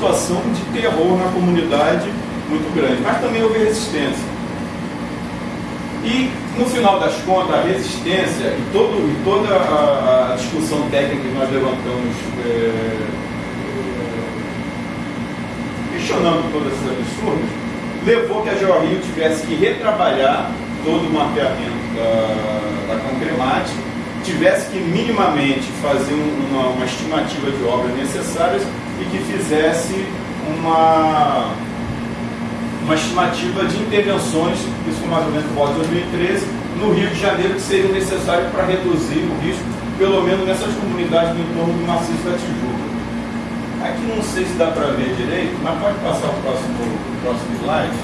situação de terror na comunidade muito grande, mas também houve resistência. E, no final das contas, a resistência e, todo, e toda a, a, discussão técnica que nós levantamos, é, questionando todos esses absurdos, levou que a GeoRio tivesse que retrabalhar todo o mapeamento da, da concremática, tivesse que minimamente fazer uma, uma estimativa de obras necessárias e que fizesse uma uma estimativa de intervenções, isso mais ou menos pós 2013, no Rio de Janeiro, que seriam necessárias para reduzir o risco, pelo menos nessas comunidades do entorno do maciço da Tijuca. Aqui não sei se dá para ver direito, mas pode passar o próximo, o próximo slide.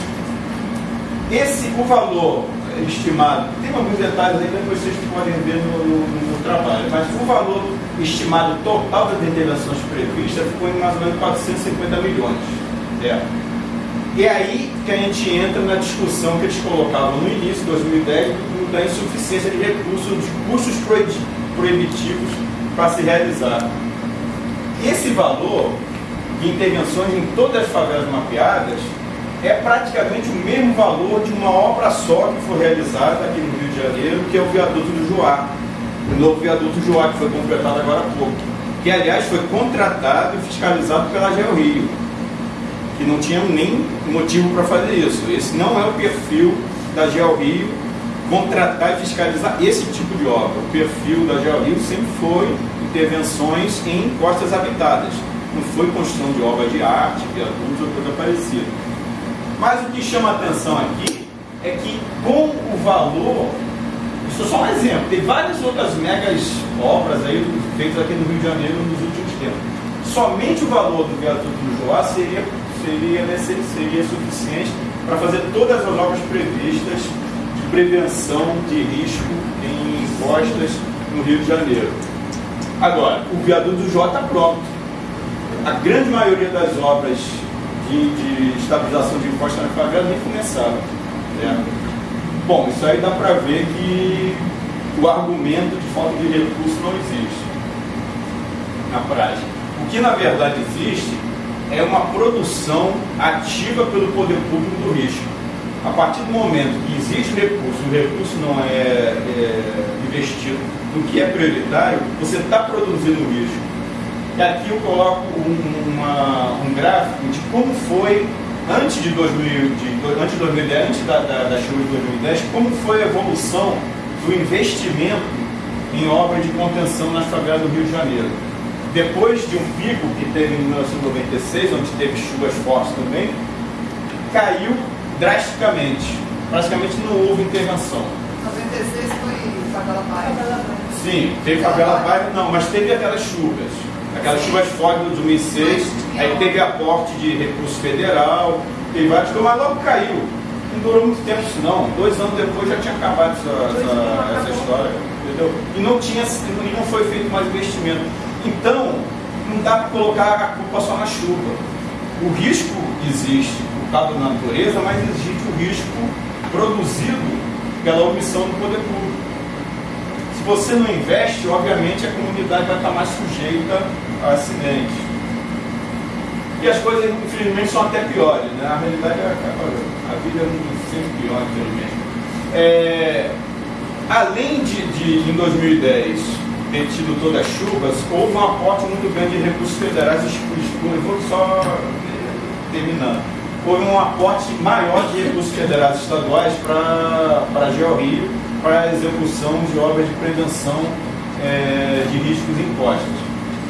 Esse, o valor estimado, tem alguns detalhes aí que vocês podem ver no, no, trabalho, mas o valor estimado total das intervenções previstas ficou em mais ou menos 450 milhões. É. E aí que a gente entra na discussão que eles colocavam no início de 2010 da insuficiência de recursos, de custos proibitivos para se realizar. Esse valor de intervenções em todas as favelas mapeadas é praticamente o mesmo valor de uma obra só que foi realizada aqui no Rio de Janeiro, que é o viaduto do Joá, o novo viaduto Joá, que foi completado agora há pouco, que aliás foi contratado e fiscalizado pela Geo Rio que não tinham nem motivo para fazer isso. Esse não é o perfil da Geo Rio contratar e fiscalizar esse tipo de obra. O perfil da Geo Rio sempre foi intervenções em costas habitadas. Não foi construção de obra de arte, viadutos ou coisa parecida. Mas o que chama atenção aqui é que com o valor, isso é só um exemplo, tem várias outras megas obras aí feitas aqui no Rio de Janeiro nos últimos tempos. Somente o valor do viaduto do Joá seria seria, seria suficiente para fazer todas as obras previstas de prevenção de risco em encostas no Rio de Janeiro. Agora, o viaduto do J está pronto. A grande maioria das obras de, de estabilização de encostas na favela nem começaram. Né? Bom, isso aí dá para ver que o argumento de falta de recurso não existe na prática. O que na verdade existe é uma produção ativa pelo poder público do risco. A partir do momento que existe recurso, o recurso não é, é investido no que é prioritário, você está produzindo risco. E aqui eu coloco um, uma, um gráfico de como foi antes de, 2000, de, antes de 2010, antes da, da, da chuva de 2010, como foi a evolução do investimento em obras de contenção nas favelas do Rio de Janeiro depois de um pico que teve em 1996, onde teve chuvas fortes também, caiu drasticamente. Praticamente não houve intervenção. 96 foi favela bairro. Sim, teve favela bairro, não, mas teve aquelas chuvas. Aquelas chuvas fortes de 2006, aí teve aporte de recurso federal, teve vários, mas logo caiu. Não durou muito tempo isso não. Dois anos depois já tinha acabado essa, essa, essa história. Entendeu? E não, tinha, e não foi feito mais investimento. Então, não dá para colocar a culpa só na chuva. O risco existe por causa da natureza, mas existe o risco produzido pela omissão do poder público. Se você não investe, obviamente a comunidade vai estar mais sujeita a acidentes. E as coisas, infelizmente, são até piores. Né? A realidade é a vida é sempre pior, infelizmente. É, além de, de, em 2010, ter tido todas as chuvas, houve um aporte muito grande de recursos federais escuros. Vou só terminando. Houve um aporte maior de recursos federais estaduais para a GeoRio, para a execução de obras de prevenção é, de riscos impostos.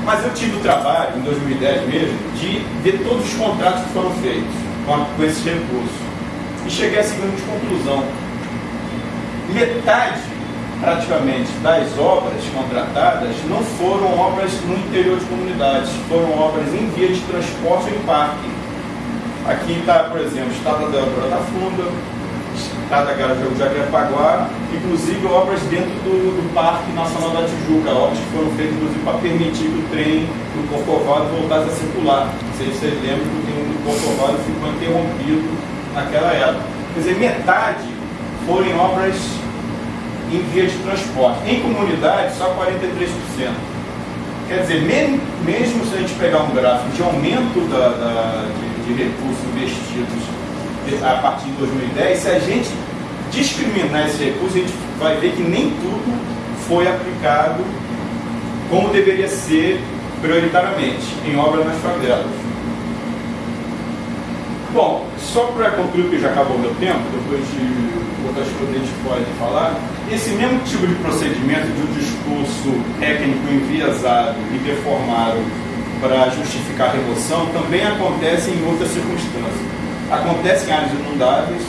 Mas eu tive o trabalho, em 2010 mesmo, de ver todos os contratos que foram feitos com, esses recursos. E cheguei à seguinte conclusão. Metade praticamente das obras contratadas não foram obras no interior de comunidades, foram obras em via de transporte em parque. Aqui está, por exemplo, Estrada da da Funda, De Jacarepaguá, inclusive obras dentro do, do, Parque Nacional da Tijuca, obras que foram feitas inclusive para permitir que o trem do Corcovado voltasse a circular. Se vocês lembram que o trem do Corcovado ficou interrompido naquela época. Quer dizer, metade foram obras em via de transporte. Em comunidade, só 43%. Quer dizer, mesmo se a gente pegar um gráfico de aumento da, da de, de recursos investidos a partir de 2010, se a gente discriminar esse recurso, a gente vai ver que nem tudo foi aplicado como deveria ser prioritariamente em obras nas favelas. Bom, só para concluir, porque já acabou meu tempo, depois de outras coisas a gente pode falar, esse mesmo tipo de procedimento de um discurso técnico enviesado e deformado para justificar a remoção também acontece em outras circunstâncias. Acontece em áreas inundáveis,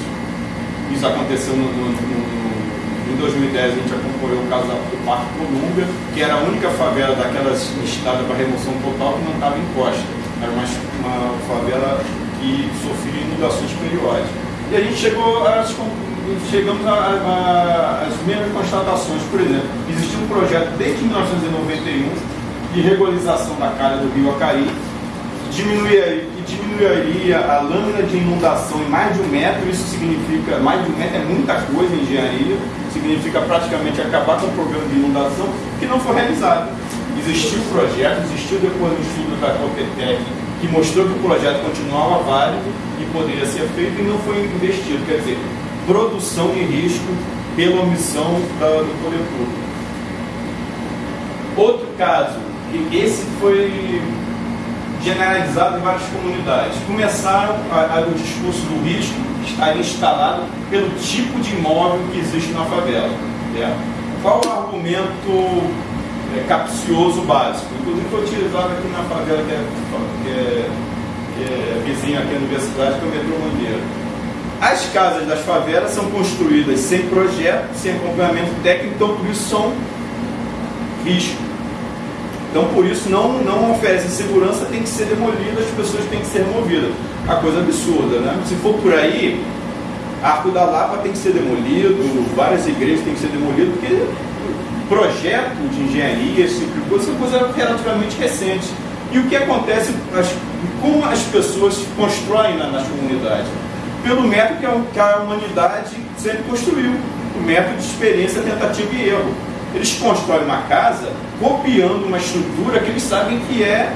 isso aconteceu no, no, no, em 2010, a gente acompanhou o caso do Parque Colúmbia, que era a única favela daquelas listadas para remoção total que não estava em costa. Era uma, uma favela que sofria inundações periódicas. E a gente chegou a, chegamos às mesmas constatações. Por exemplo, existia um projeto desde 1991 de regularização da calha do rio Acari, diminuiria, diminuiria a lâmina de inundação em mais de um metro, isso significa, mais de um metro é muita coisa em engenharia, significa praticamente acabar com o problema de inundação, que não foi realizado. Existiu o projeto, existiu depois um estudo da Copetec que mostrou que o projeto continuava válido e poderia ser feito e não foi investido. Quer dizer, produção e risco pela omissão da, do poder público. Outro caso, que esse foi generalizado em várias comunidades. Começaram a, a, o discurso do risco estar instalado pelo tipo de imóvel que existe na favela. Né? Qual o argumento é, capcioso básico? Inclusive foi utilizado aqui na favela que é, que é, que é vizinha aqui à universidade, que é o metrô Mangueira. As casas das favelas são construídas sem projeto, sem acompanhamento técnico, então por isso são risco. Então, por isso, não, não oferece segurança, tem que ser demolida, as pessoas têm que ser removidas. A coisa absurda, né? Se for por aí, Arco da Lapa tem que ser demolido, várias igrejas têm que ser demolidas, porque projeto de engenharia, esse tipo de coisa, são coisa relativamente recente. E o que acontece, as, como as pessoas constroem na, nas comunidades? Pelo método que a, que a humanidade sempre construiu, o método de experiência, tentativa e erro eles constroem uma casa copiando uma estrutura que eles sabem que é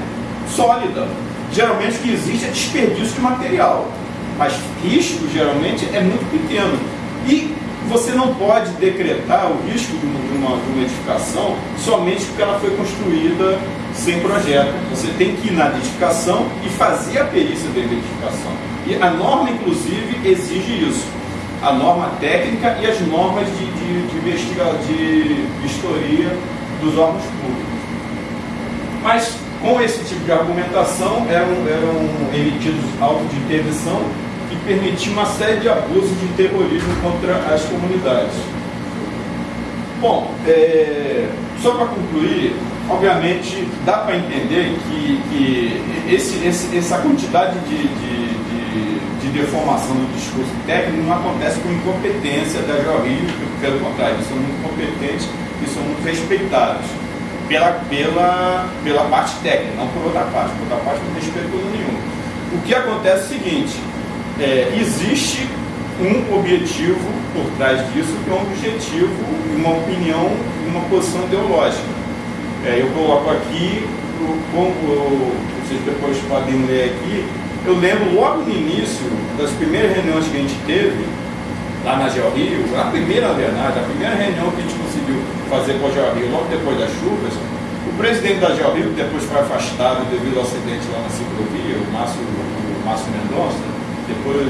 sólida. Geralmente o que existe é desperdício de material, mas risco geralmente é muito pequeno. E você não pode decretar o risco de uma, de uma edificação somente porque ela foi construída sem projeto. Você tem que ir na edificação e fazer a perícia da edificação. E a norma, inclusive, exige isso a norma técnica e as normas de, de, de, investiga, de vistoria dos órgãos públicos. Mas com esse tipo de argumentação eram, eram emitidos autos de interdição que permitiam uma série de abusos de terrorismo contra as comunidades. Bom, é, só para concluir, obviamente dá para entender que, que esse, esse, essa quantidade de, de de deformação do discurso técnico não acontece com incompetência da Jorrinho, pelo contrário, eles são muito competentes e são muito respeitados pela, pela, pela parte técnica, não por outra parte, por outra parte não respeito nenhum. O que acontece é o seguinte, é, existe um objetivo por trás disso, que é um objetivo, uma opinião, uma posição ideológica. É, eu coloco aqui, como vocês depois podem ler aqui, eu lembro logo no início das primeiras reuniões que a gente teve, lá na Geo Rio, a primeira, verdade, a primeira reunião que a gente conseguiu fazer com a Geo Rio, logo depois das chuvas, o presidente da Geo Rio, que depois foi afastado devido ao acidente lá na ciclovia, o Márcio, o Márcio Mendonça, depois,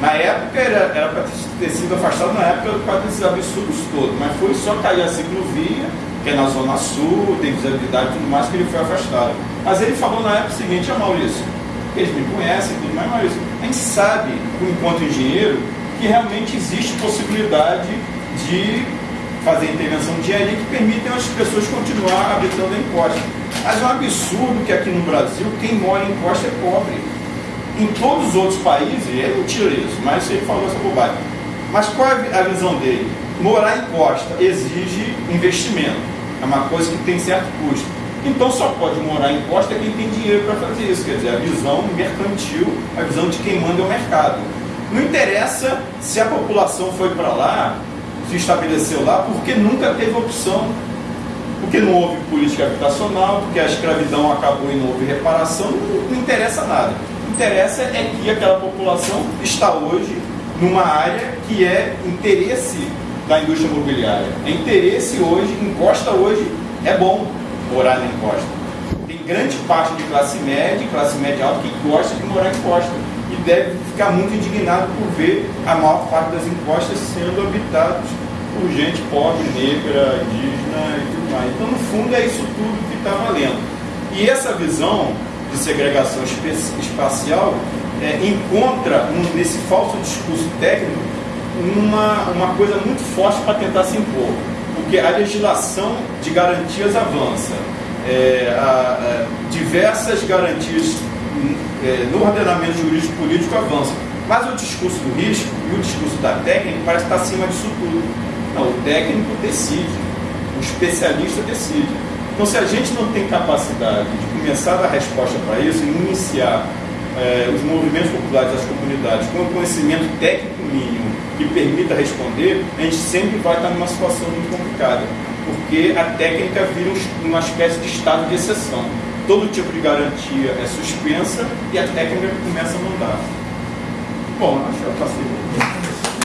na época era para ter sido afastado na época por causa desses absurdos todos, mas foi só cair a ciclovia, que é na Zona Sul, tem visibilidade e tudo mais, que ele foi afastado. Mas ele falou na época seguinte, a Maurício, eles me conhecem tudo mais, mas a gente sabe, enquanto engenheiro, que realmente existe possibilidade de fazer intervenção de engenharia que permitem as pessoas continuar habitando em costa. Mas é um absurdo que aqui no Brasil quem mora em costa é pobre. Em todos os outros países, não tira isso, mas ele falou essa bobagem. Mas qual é a visão dele? Morar em costa exige investimento. É uma coisa que tem certo custo. Então só pode morar em costa quem tem dinheiro para fazer isso, quer dizer, a visão mercantil, a visão de quem manda é o mercado. Não interessa se a população foi para lá, se estabeleceu lá, porque nunca teve opção. Porque não houve política habitacional, porque a escravidão acabou e não houve reparação, não, não interessa nada. O que interessa é que aquela população está hoje numa área que é interesse da indústria imobiliária. É interesse hoje, encosta hoje, é bom morar na encosta. Tem grande parte de classe média, classe média alta, que gosta de morar em encosta e deve ficar muito indignado por ver a maior parte das encostas sendo habitadas por gente pobre, negra, indígena e tudo mais. Então, no fundo, é isso tudo que está valendo. E essa visão de segregação espacial é, encontra um, nesse falso discurso técnico uma, uma coisa muito forte para tentar se impor, porque a legislação de garantias avança, é, a, a, diversas garantias é, no ordenamento jurídico político avançam, mas o discurso do risco e o discurso da técnica parece estar acima disso tudo. Não, o técnico decide, o especialista decide. Então, se a gente não tem capacidade de começar a dar resposta para isso e iniciar é, os movimentos populares das comunidades com o conhecimento técnico mínimo que permita responder, a gente sempre vai estar numa situação muito complicada, porque a técnica vira uma espécie de estado de exceção. Todo tipo de garantia é suspensa e a técnica começa a mandar. Bom, acho que eu passei.